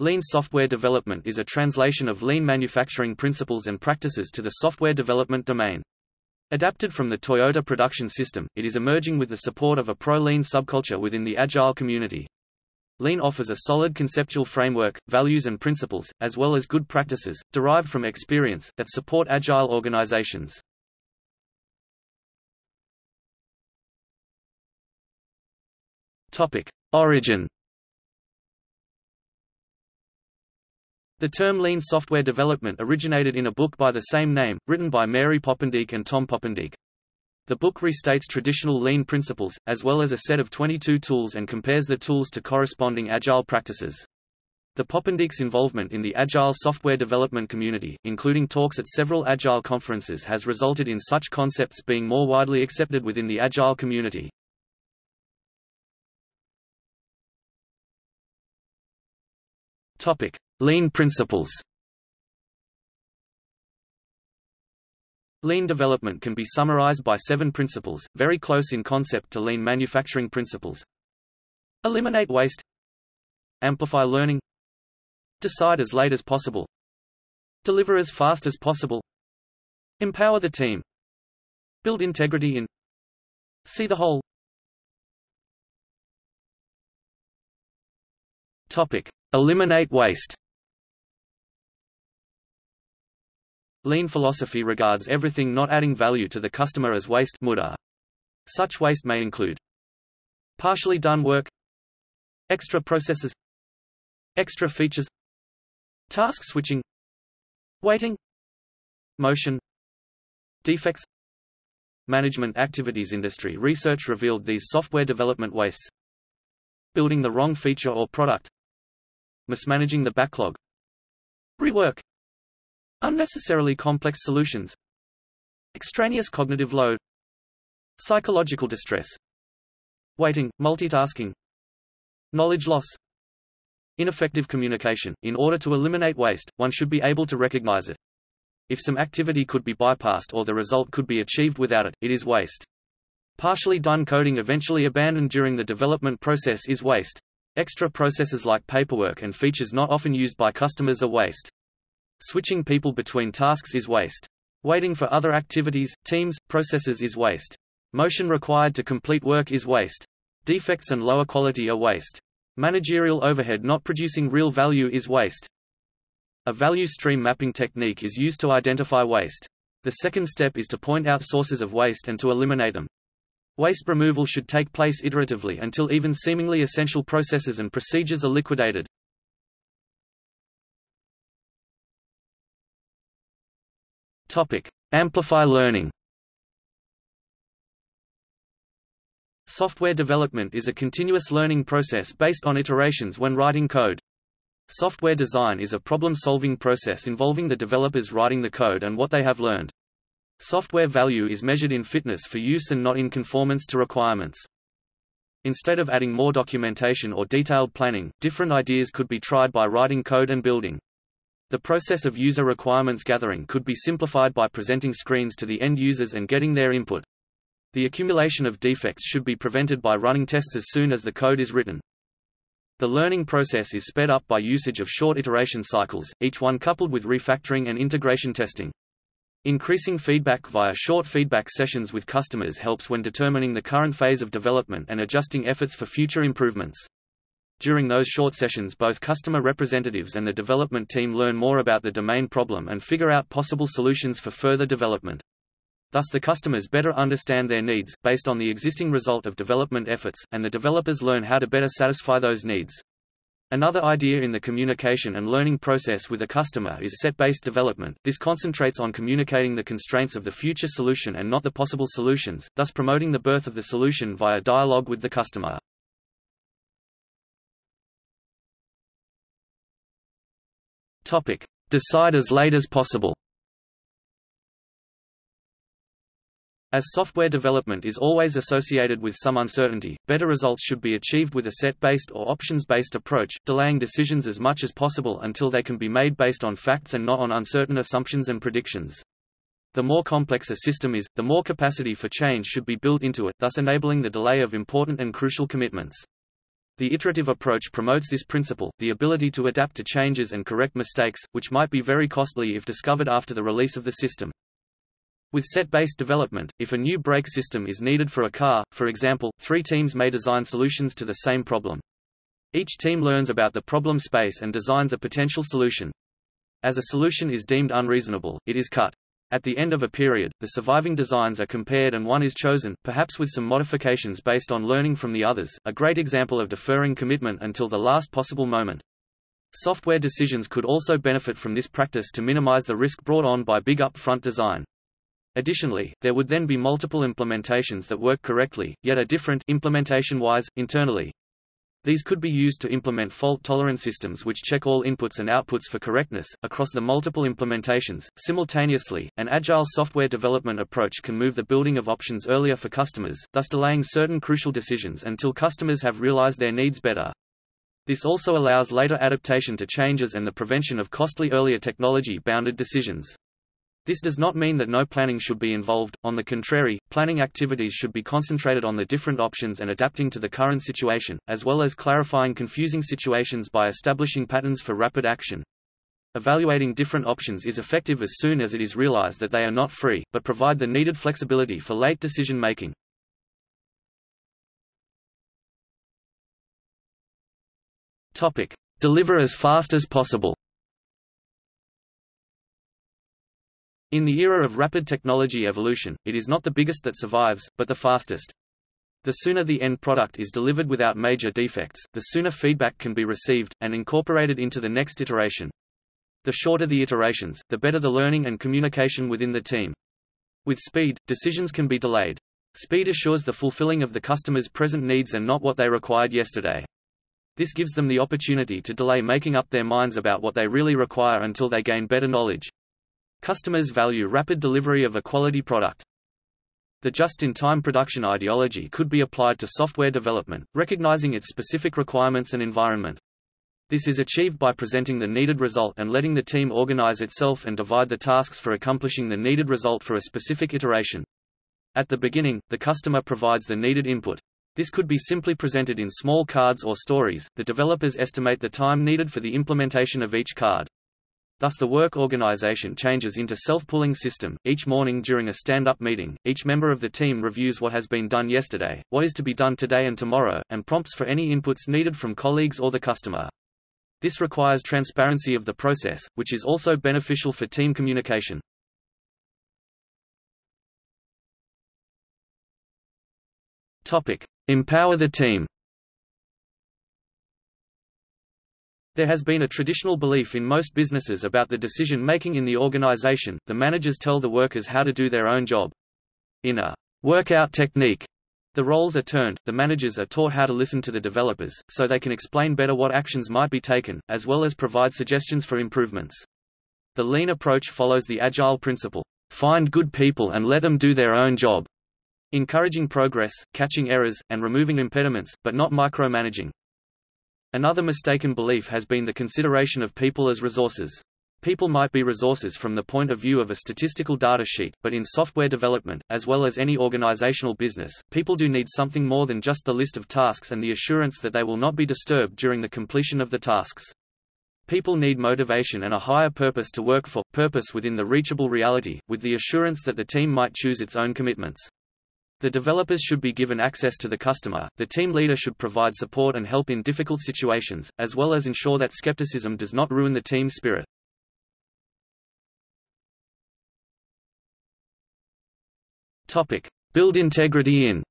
Lean software development is a translation of lean manufacturing principles and practices to the software development domain. Adapted from the Toyota production system, it is emerging with the support of a pro-lean subculture within the Agile community. Lean offers a solid conceptual framework, values and principles, as well as good practices, derived from experience, that support Agile organizations. Topic. Origin The term lean software development originated in a book by the same name, written by Mary Poppendieck and Tom Poppendieck. The book restates traditional lean principles, as well as a set of 22 tools and compares the tools to corresponding agile practices. The Poppendieck's involvement in the agile software development community, including talks at several agile conferences has resulted in such concepts being more widely accepted within the agile community. Topic: Lean principles. Lean development can be summarized by seven principles, very close in concept to lean manufacturing principles. Eliminate waste. Amplify learning. Decide as late as possible. Deliver as fast as possible. Empower the team. Build integrity in. See the whole. Topic: Eliminate waste. Lean philosophy regards everything not adding value to the customer as waste muda. Such waste may include partially done work, extra processes, extra features, task switching, waiting, motion, defects, management activities industry research revealed these software development wastes. Building the wrong feature or product. Mismanaging the backlog. Rework unnecessarily complex solutions. Extraneous cognitive load. Psychological distress. Waiting multitasking. Knowledge loss. Ineffective communication. In order to eliminate waste one should be able to recognize it. If some activity could be bypassed or the result could be achieved without it it is waste. Partially done coding eventually abandoned during the development process is waste. Extra processes like paperwork and features not often used by customers are waste. Switching people between tasks is waste. Waiting for other activities, teams, processes is waste. Motion required to complete work is waste. Defects and lower quality are waste. Managerial overhead not producing real value is waste. A value stream mapping technique is used to identify waste. The second step is to point out sources of waste and to eliminate them. Waste removal should take place iteratively until even seemingly essential processes and procedures are liquidated. Topic: Amplify learning. Software development is a continuous learning process based on iterations when writing code. Software design is a problem-solving process involving the developers writing the code and what they have learned. Software value is measured in fitness for use and not in conformance to requirements. Instead of adding more documentation or detailed planning, different ideas could be tried by writing code and building. The process of user requirements gathering could be simplified by presenting screens to the end users and getting their input. The accumulation of defects should be prevented by running tests as soon as the code is written. The learning process is sped up by usage of short iteration cycles, each one coupled with refactoring and integration testing. Increasing feedback via short feedback sessions with customers helps when determining the current phase of development and adjusting efforts for future improvements. During those short sessions both customer representatives and the development team learn more about the domain problem and figure out possible solutions for further development. Thus the customers better understand their needs, based on the existing result of development efforts, and the developers learn how to better satisfy those needs. Another idea in the communication and learning process with a customer is set-based development. This concentrates on communicating the constraints of the future solution and not the possible solutions, thus promoting the birth of the solution via dialogue with the customer. Topic: Decide as late as possible. As software development is always associated with some uncertainty, better results should be achieved with a set-based or options-based approach, delaying decisions as much as possible until they can be made based on facts and not on uncertain assumptions and predictions. The more complex a system is, the more capacity for change should be built into it, thus enabling the delay of important and crucial commitments. The iterative approach promotes this principle, the ability to adapt to changes and correct mistakes, which might be very costly if discovered after the release of the system. With set-based development, if a new brake system is needed for a car, for example, three teams may design solutions to the same problem. Each team learns about the problem space and designs a potential solution. As a solution is deemed unreasonable, it is cut. At the end of a period, the surviving designs are compared and one is chosen, perhaps with some modifications based on learning from the others, a great example of deferring commitment until the last possible moment. Software decisions could also benefit from this practice to minimize the risk brought on by big upfront design. Additionally, there would then be multiple implementations that work correctly, yet are different implementation-wise, internally. These could be used to implement fault-tolerant systems which check all inputs and outputs for correctness, across the multiple implementations. Simultaneously, an agile software development approach can move the building of options earlier for customers, thus delaying certain crucial decisions until customers have realized their needs better. This also allows later adaptation to changes and the prevention of costly earlier technology-bounded decisions. This does not mean that no planning should be involved, on the contrary, planning activities should be concentrated on the different options and adapting to the current situation, as well as clarifying confusing situations by establishing patterns for rapid action. Evaluating different options is effective as soon as it is realized that they are not free, but provide the needed flexibility for late decision making. Topic: Deliver as fast as possible. In the era of rapid technology evolution, it is not the biggest that survives, but the fastest. The sooner the end product is delivered without major defects, the sooner feedback can be received, and incorporated into the next iteration. The shorter the iterations, the better the learning and communication within the team. With speed, decisions can be delayed. Speed assures the fulfilling of the customer's present needs and not what they required yesterday. This gives them the opportunity to delay making up their minds about what they really require until they gain better knowledge. Customers value rapid delivery of a quality product. The just-in-time production ideology could be applied to software development, recognizing its specific requirements and environment. This is achieved by presenting the needed result and letting the team organize itself and divide the tasks for accomplishing the needed result for a specific iteration. At the beginning, the customer provides the needed input. This could be simply presented in small cards or stories. The developers estimate the time needed for the implementation of each card. Thus the work organization changes into self-pulling system. Each morning during a stand-up meeting, each member of the team reviews what has been done yesterday, what is to be done today and tomorrow, and prompts for any inputs needed from colleagues or the customer. This requires transparency of the process, which is also beneficial for team communication. Topic: Empower the team. There has been a traditional belief in most businesses about the decision-making in the organization, the managers tell the workers how to do their own job. In a workout technique, the roles are turned, the managers are taught how to listen to the developers, so they can explain better what actions might be taken, as well as provide suggestions for improvements. The lean approach follows the agile principle, find good people and let them do their own job, encouraging progress, catching errors, and removing impediments, but not micromanaging. Another mistaken belief has been the consideration of people as resources. People might be resources from the point of view of a statistical data sheet, but in software development, as well as any organizational business, people do need something more than just the list of tasks and the assurance that they will not be disturbed during the completion of the tasks. People need motivation and a higher purpose to work for, purpose within the reachable reality, with the assurance that the team might choose its own commitments. The developers should be given access to the customer, the team leader should provide support and help in difficult situations, as well as ensure that skepticism does not ruin the team spirit. Topic. Build integrity in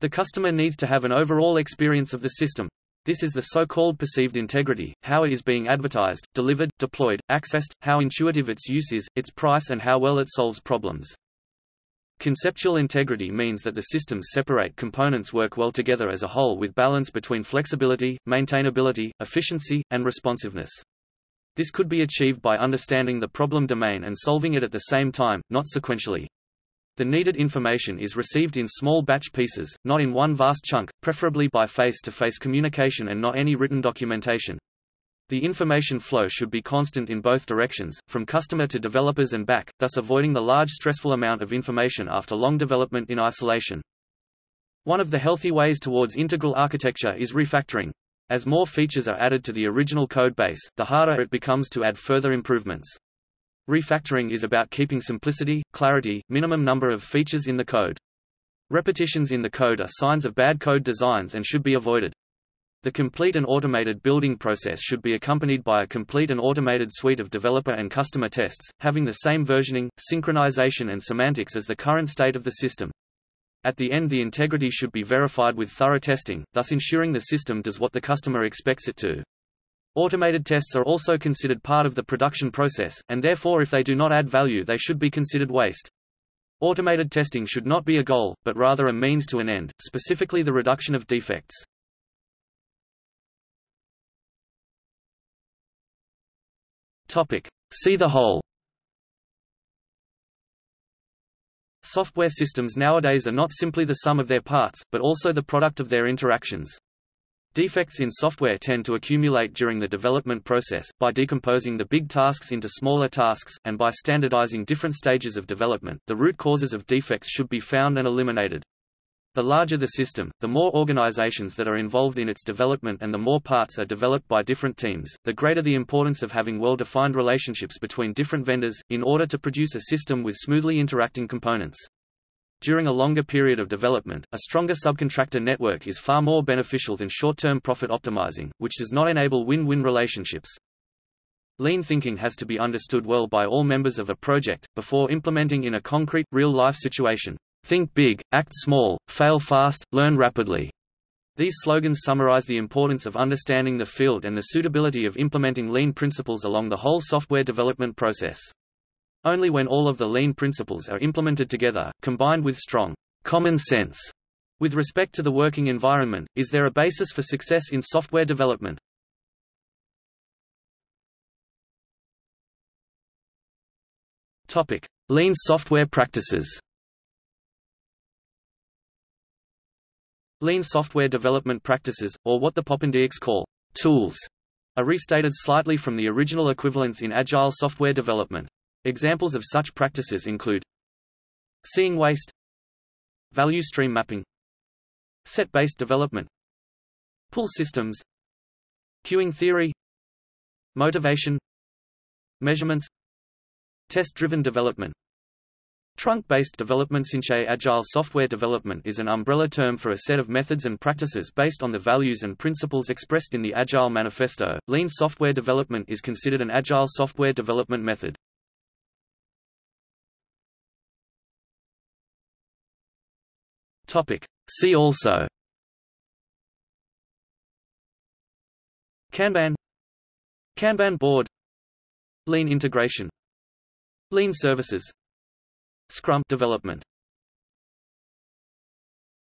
The customer needs to have an overall experience of the system, this is the so-called perceived integrity, how it is being advertised, delivered, deployed, accessed, how intuitive its use is, its price and how well it solves problems. Conceptual integrity means that the system's separate components work well together as a whole with balance between flexibility, maintainability, efficiency, and responsiveness. This could be achieved by understanding the problem domain and solving it at the same time, not sequentially. The needed information is received in small batch pieces, not in one vast chunk, preferably by face-to-face -face communication and not any written documentation. The information flow should be constant in both directions, from customer to developers and back, thus avoiding the large stressful amount of information after long development in isolation. One of the healthy ways towards integral architecture is refactoring. As more features are added to the original code base, the harder it becomes to add further improvements. Refactoring is about keeping simplicity, clarity, minimum number of features in the code. Repetitions in the code are signs of bad code designs and should be avoided. The complete and automated building process should be accompanied by a complete and automated suite of developer and customer tests, having the same versioning, synchronization and semantics as the current state of the system. At the end the integrity should be verified with thorough testing, thus ensuring the system does what the customer expects it to. Automated tests are also considered part of the production process, and therefore if they do not add value they should be considered waste. Automated testing should not be a goal, but rather a means to an end, specifically the reduction of defects. Topic. See the whole Software systems nowadays are not simply the sum of their parts, but also the product of their interactions. Defects in software tend to accumulate during the development process, by decomposing the big tasks into smaller tasks, and by standardizing different stages of development, the root causes of defects should be found and eliminated. The larger the system, the more organizations that are involved in its development and the more parts are developed by different teams, the greater the importance of having well-defined relationships between different vendors, in order to produce a system with smoothly interacting components. During a longer period of development, a stronger subcontractor network is far more beneficial than short-term profit optimizing, which does not enable win-win relationships. Lean thinking has to be understood well by all members of a project, before implementing in a concrete, real-life situation. Think big, act small, fail fast, learn rapidly. These slogans summarize the importance of understanding the field and the suitability of implementing lean principles along the whole software development process. Only when all of the lean principles are implemented together, combined with strong common sense with respect to the working environment, is there a basis for success in software development. Topic: Lean software practices. Lean software development practices, or what the Poppendieks call tools, are restated slightly from the original equivalents in agile software development. Examples of such practices include seeing waste, value stream mapping, set-based development, pull systems, queuing theory, motivation, measurements, test-driven development. Trunk-based development Sinche Agile software development is an umbrella term for a set of methods and practices based on the values and principles expressed in the Agile Manifesto. Lean software development is considered an agile software development method. Topic: See also. Kanban. Kanban board. Lean integration. Lean services. Scrum development